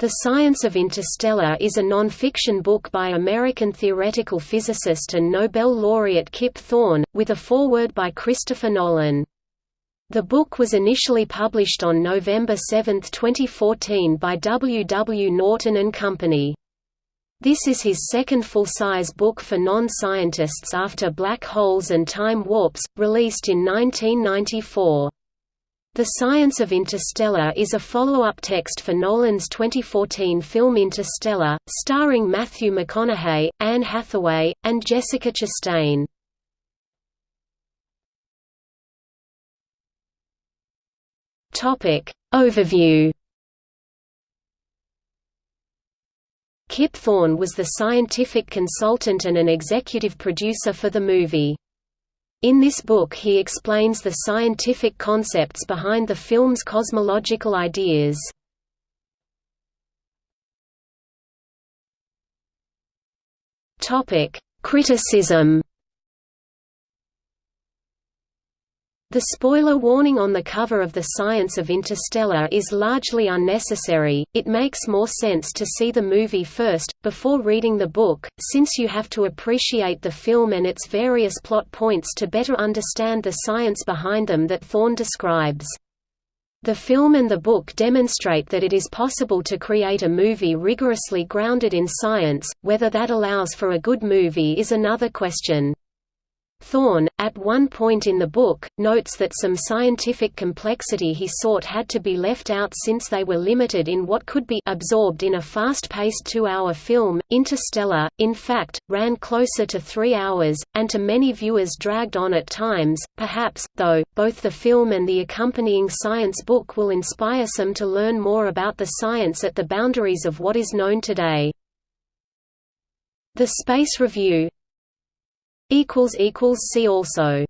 The Science of Interstellar is a non-fiction book by American theoretical physicist and Nobel laureate Kip Thorne, with a foreword by Christopher Nolan. The book was initially published on November 7, 2014 by W. W. Norton and Company. This is his second full-size book for non-scientists after Black Holes and Time Warps, released in 1994. The Science of Interstellar is a follow-up text for Nolan's 2014 film Interstellar, starring Matthew McConaughey, Anne Hathaway, and Jessica Chastain. Overview Kip Thorne was the scientific consultant and an executive producer for the movie. In this book he explains the scientific concepts behind the film's cosmological ideas. Criticism The spoiler warning on the cover of The Science of Interstellar is largely unnecessary, it makes more sense to see the movie first, before reading the book, since you have to appreciate the film and its various plot points to better understand the science behind them that Thorne describes. The film and the book demonstrate that it is possible to create a movie rigorously grounded in science, whether that allows for a good movie is another question. Thorne, at one point in the book, notes that some scientific complexity he sought had to be left out since they were limited in what could be absorbed in a fast-paced two-hour film. Interstellar, in fact, ran closer to three hours, and to many viewers dragged on at times, perhaps, though, both the film and the accompanying science book will inspire some to learn more about the science at the boundaries of what is known today. The Space Review See also